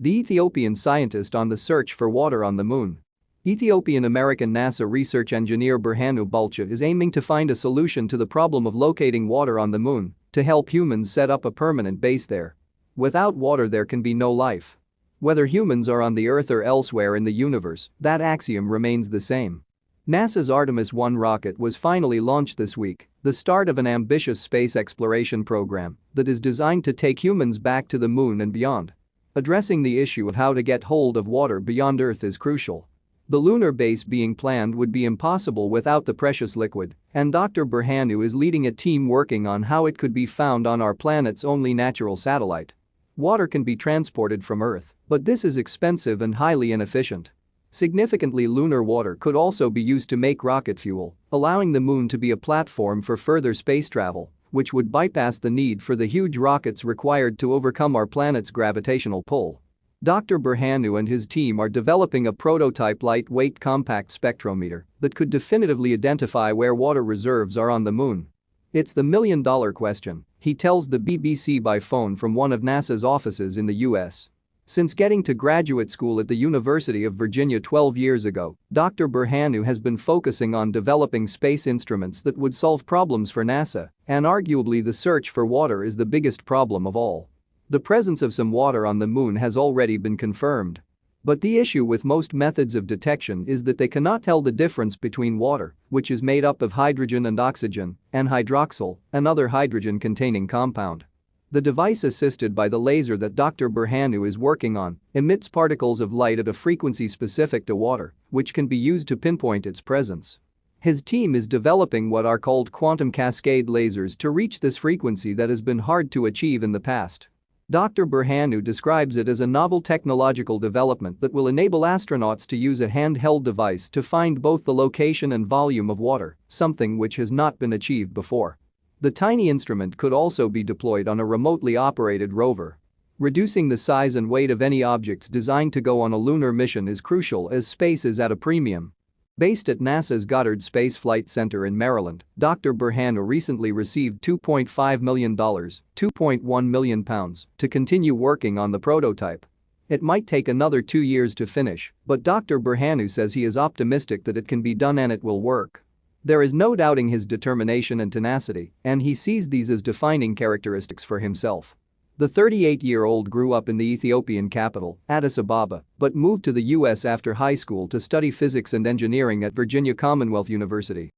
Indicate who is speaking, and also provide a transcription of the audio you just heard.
Speaker 1: The Ethiopian scientist on the search for water on the moon. Ethiopian-American NASA research engineer Berhanu Bulcha is aiming to find a solution to the problem of locating water on the moon to help humans set up a permanent base there. Without water there can be no life. Whether humans are on the Earth or elsewhere in the universe, that axiom remains the same. NASA's Artemis 1 rocket was finally launched this week, the start of an ambitious space exploration program that is designed to take humans back to the moon and beyond. Addressing the issue of how to get hold of water beyond Earth is crucial. The lunar base being planned would be impossible without the precious liquid, and Dr. Berhanu is leading a team working on how it could be found on our planet's only natural satellite. Water can be transported from Earth, but this is expensive and highly inefficient. Significantly lunar water could also be used to make rocket fuel, allowing the moon to be a platform for further space travel which would bypass the need for the huge rockets required to overcome our planet's gravitational pull. Dr. Berhanu and his team are developing a prototype lightweight compact spectrometer that could definitively identify where water reserves are on the moon. It's the million dollar question, he tells the BBC by phone from one of NASA's offices in the US. Since getting to graduate school at the University of Virginia 12 years ago, Dr. Berhanu has been focusing on developing space instruments that would solve problems for NASA, and arguably the search for water is the biggest problem of all. The presence of some water on the moon has already been confirmed. But the issue with most methods of detection is that they cannot tell the difference between water, which is made up of hydrogen and oxygen, and hydroxyl, another hydrogen-containing compound. The device assisted by the laser that Dr. Berhanu is working on emits particles of light at a frequency specific to water, which can be used to pinpoint its presence. His team is developing what are called quantum cascade lasers to reach this frequency that has been hard to achieve in the past. Dr. Berhanu describes it as a novel technological development that will enable astronauts to use a handheld device to find both the location and volume of water, something which has not been achieved before. The tiny instrument could also be deployed on a remotely operated rover. Reducing the size and weight of any objects designed to go on a lunar mission is crucial as space is at a premium. Based at NASA's Goddard Space Flight Center in Maryland, Dr. Berhanu recently received $2.5 million, 2.1 million pounds, to continue working on the prototype. It might take another two years to finish, but Dr. Berhanu says he is optimistic that it can be done and it will work. There is no doubting his determination and tenacity, and he sees these as defining characteristics for himself. The 38-year-old grew up in the Ethiopian capital, Addis Ababa, but moved to the US after high school to study physics and engineering at Virginia Commonwealth University.